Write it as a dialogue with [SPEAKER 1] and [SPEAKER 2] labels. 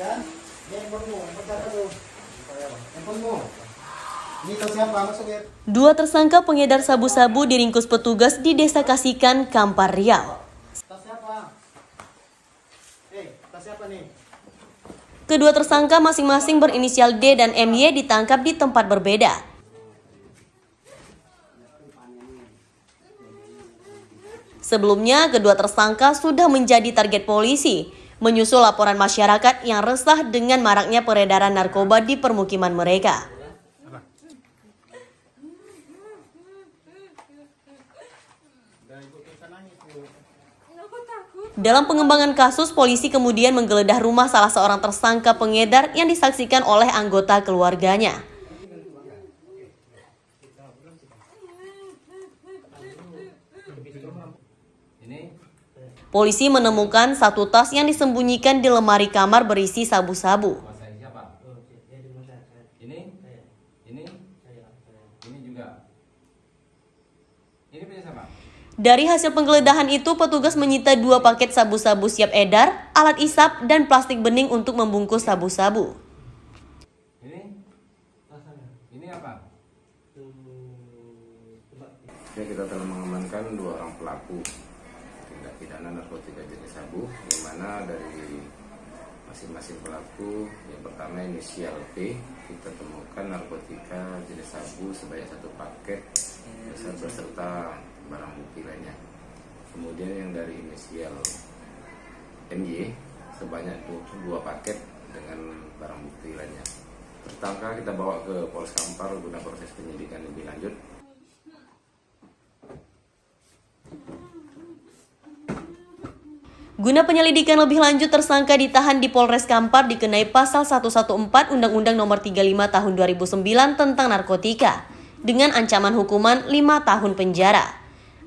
[SPEAKER 1] Kan? Dia tuh? Siapa?
[SPEAKER 2] Dua tersangka pengedar sabu-sabu diringkus petugas di Desa Kasikan, Kampar Riau.
[SPEAKER 1] Eh?
[SPEAKER 2] Kedua tersangka masing-masing berinisial D dan MY ditangkap di tempat berbeda. Sebelumnya, kedua tersangka sudah menjadi target polisi, menyusul laporan masyarakat yang resah dengan maraknya peredaran narkoba di permukiman mereka. Dalam pengembangan kasus, polisi kemudian menggeledah rumah salah seorang tersangka pengedar yang disaksikan oleh anggota keluarganya. Polisi menemukan satu tas yang disembunyikan di lemari kamar berisi sabu-sabu.
[SPEAKER 3] Masa siapa? Ini? Ini? Ini juga. Ini punya siapa?
[SPEAKER 2] Dari hasil penggeledahan itu, petugas menyita dua paket sabu-sabu siap edar, alat isap, dan plastik bening untuk membungkus sabu-sabu.
[SPEAKER 3] Ini? Ini apa?
[SPEAKER 4] Ya, kita telah mengamankan dua orang pelaku tindak pidana narkotika jenis sabu, di mana dari masing-masing pelaku yang pertama inisial P kita temukan narkotika jenis sabu sebanyak satu paket beserta barang bukti lainnya. Kemudian yang dari inisial MY sebanyak dua paket dengan barang bukti lainnya. Tersangka kita bawa ke Polres Kampar guna proses penyidikan lebih lanjut.
[SPEAKER 2] Guna penyelidikan lebih lanjut, tersangka ditahan di Polres Kampar dikenai pasal 114 Undang-Undang Nomor 35 Tahun 2009 tentang narkotika dengan ancaman hukuman 5 tahun penjara.